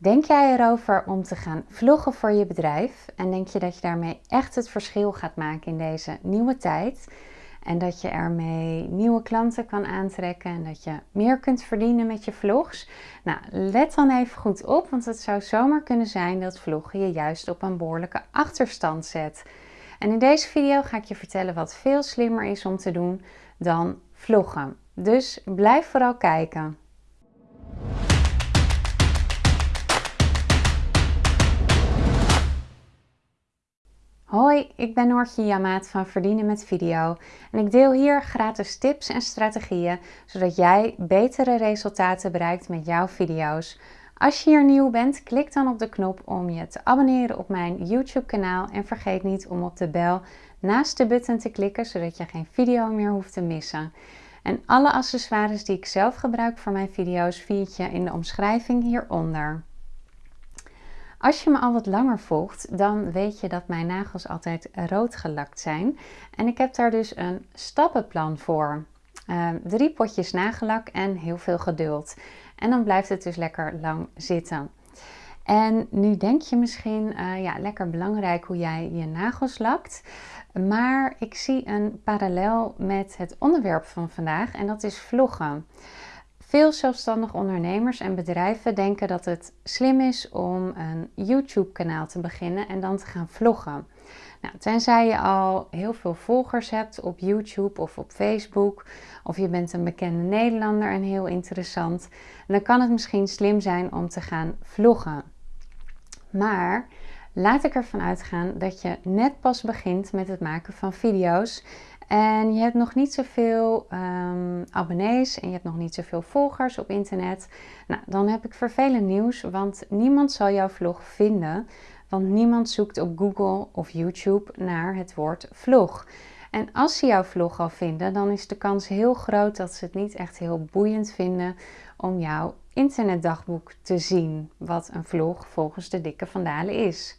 Denk jij erover om te gaan vloggen voor je bedrijf? En denk je dat je daarmee echt het verschil gaat maken in deze nieuwe tijd? En dat je ermee nieuwe klanten kan aantrekken en dat je meer kunt verdienen met je vlogs? Nou, let dan even goed op, want het zou zomaar kunnen zijn dat vloggen je juist op een behoorlijke achterstand zet. En in deze video ga ik je vertellen wat veel slimmer is om te doen dan vloggen. Dus blijf vooral kijken. Hoi, ik ben Noortje Jamaat van Verdienen met Video en ik deel hier gratis tips en strategieën zodat jij betere resultaten bereikt met jouw video's. Als je hier nieuw bent, klik dan op de knop om je te abonneren op mijn YouTube kanaal en vergeet niet om op de bel naast de button te klikken zodat je geen video meer hoeft te missen. En alle accessoires die ik zelf gebruik voor mijn video's vind je in de omschrijving hieronder. Als je me al wat langer volgt, dan weet je dat mijn nagels altijd rood gelakt zijn. En ik heb daar dus een stappenplan voor. Uh, drie potjes nagellak en heel veel geduld. En dan blijft het dus lekker lang zitten. En nu denk je misschien, uh, ja, lekker belangrijk hoe jij je nagels lakt. Maar ik zie een parallel met het onderwerp van vandaag en dat is vloggen. Veel zelfstandig ondernemers en bedrijven denken dat het slim is om een YouTube-kanaal te beginnen en dan te gaan vloggen. Nou, tenzij je al heel veel volgers hebt op YouTube of op Facebook, of je bent een bekende Nederlander en heel interessant, dan kan het misschien slim zijn om te gaan vloggen. Maar laat ik ervan uitgaan dat je net pas begint met het maken van video's en je hebt nog niet zoveel um, abonnees en je hebt nog niet zoveel volgers op internet. Nou, dan heb ik vervelend nieuws, want niemand zal jouw vlog vinden. Want niemand zoekt op Google of YouTube naar het woord vlog. En als ze jouw vlog al vinden, dan is de kans heel groot dat ze het niet echt heel boeiend vinden om jouw internetdagboek te zien. Wat een vlog volgens de dikke vandalen is.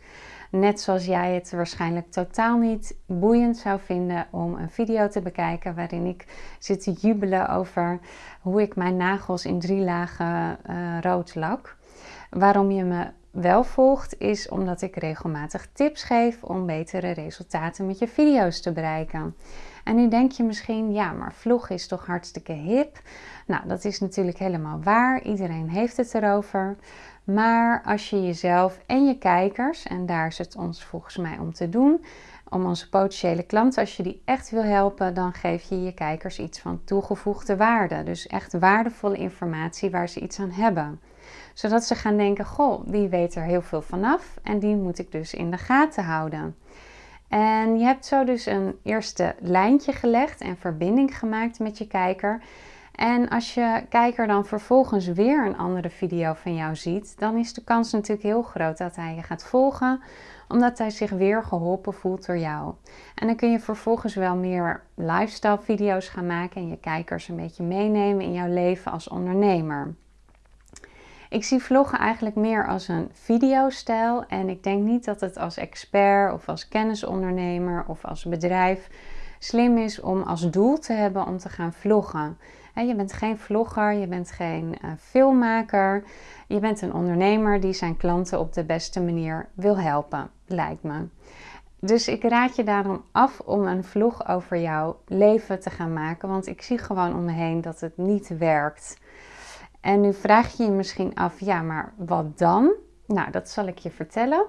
Net zoals jij het waarschijnlijk totaal niet boeiend zou vinden om een video te bekijken waarin ik zit te jubelen over hoe ik mijn nagels in drie lagen uh, rood lak. Waarom je me wel volgt is omdat ik regelmatig tips geef om betere resultaten met je video's te bereiken. En nu denk je misschien, ja, maar vlog is toch hartstikke hip? Nou, dat is natuurlijk helemaal waar. Iedereen heeft het erover. Maar als je jezelf en je kijkers, en daar is het ons volgens mij om te doen, om onze potentiële klanten, als je die echt wil helpen, dan geef je je kijkers iets van toegevoegde waarde. Dus echt waardevolle informatie waar ze iets aan hebben. Zodat ze gaan denken, goh, die weet er heel veel vanaf en die moet ik dus in de gaten houden. En je hebt zo dus een eerste lijntje gelegd en verbinding gemaakt met je kijker. En als je kijker dan vervolgens weer een andere video van jou ziet, dan is de kans natuurlijk heel groot dat hij je gaat volgen, omdat hij zich weer geholpen voelt door jou. En dan kun je vervolgens wel meer lifestyle video's gaan maken en je kijkers een beetje meenemen in jouw leven als ondernemer. Ik zie vloggen eigenlijk meer als een videostijl en ik denk niet dat het als expert of als kennisondernemer of als bedrijf slim is om als doel te hebben om te gaan vloggen. Je bent geen vlogger, je bent geen uh, filmmaker. Je bent een ondernemer die zijn klanten op de beste manier wil helpen, lijkt me. Dus ik raad je daarom af om een vlog over jouw leven te gaan maken, want ik zie gewoon om me heen dat het niet werkt. En nu vraag je je misschien af, ja, maar wat dan? Nou, dat zal ik je vertellen.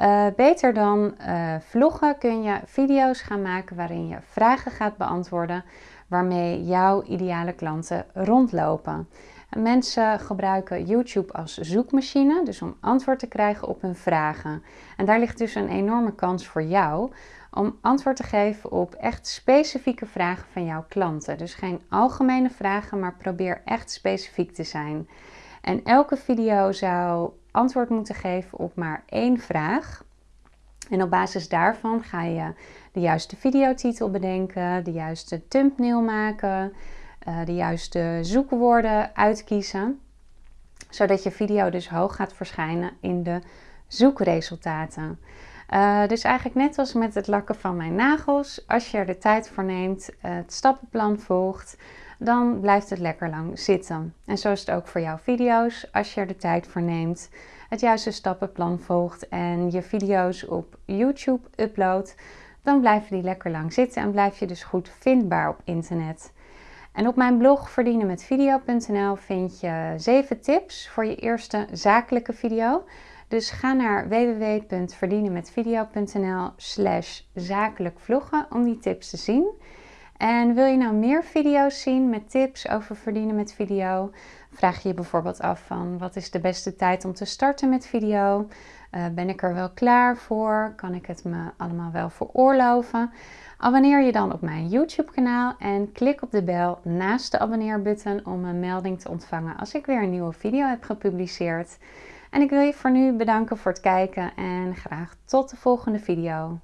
Uh, beter dan uh, vloggen kun je video's gaan maken waarin je vragen gaat beantwoorden waarmee jouw ideale klanten rondlopen. Mensen gebruiken YouTube als zoekmachine, dus om antwoord te krijgen op hun vragen. En daar ligt dus een enorme kans voor jou om antwoord te geven op echt specifieke vragen van jouw klanten. Dus geen algemene vragen, maar probeer echt specifiek te zijn. En elke video zou antwoord moeten geven op maar één vraag. En op basis daarvan ga je de juiste videotitel bedenken, de juiste thumbnail maken, uh, de juiste zoekwoorden uitkiezen. Zodat je video dus hoog gaat verschijnen in de zoekresultaten. Uh, dus eigenlijk net als met het lakken van mijn nagels, als je er de tijd voor neemt, het stappenplan volgt, dan blijft het lekker lang zitten. En zo is het ook voor jouw video's. Als je er de tijd voor neemt, het juiste stappenplan volgt en je video's op YouTube uploadt, dan blijven die lekker lang zitten en blijf je dus goed vindbaar op internet. En op mijn blog verdienenmetvideo.nl vind je 7 tips voor je eerste zakelijke video. Dus ga naar www.verdienenmetvideo.nl slash zakelijk vloggen om die tips te zien. En wil je nou meer video's zien met tips over verdienen met video? Vraag je je bijvoorbeeld af van wat is de beste tijd om te starten met video? Uh, ben ik er wel klaar voor? Kan ik het me allemaal wel veroorloven? Abonneer je dan op mijn YouTube kanaal en klik op de bel naast de abonneerbutton om een melding te ontvangen als ik weer een nieuwe video heb gepubliceerd. En ik wil je voor nu bedanken voor het kijken en graag tot de volgende video.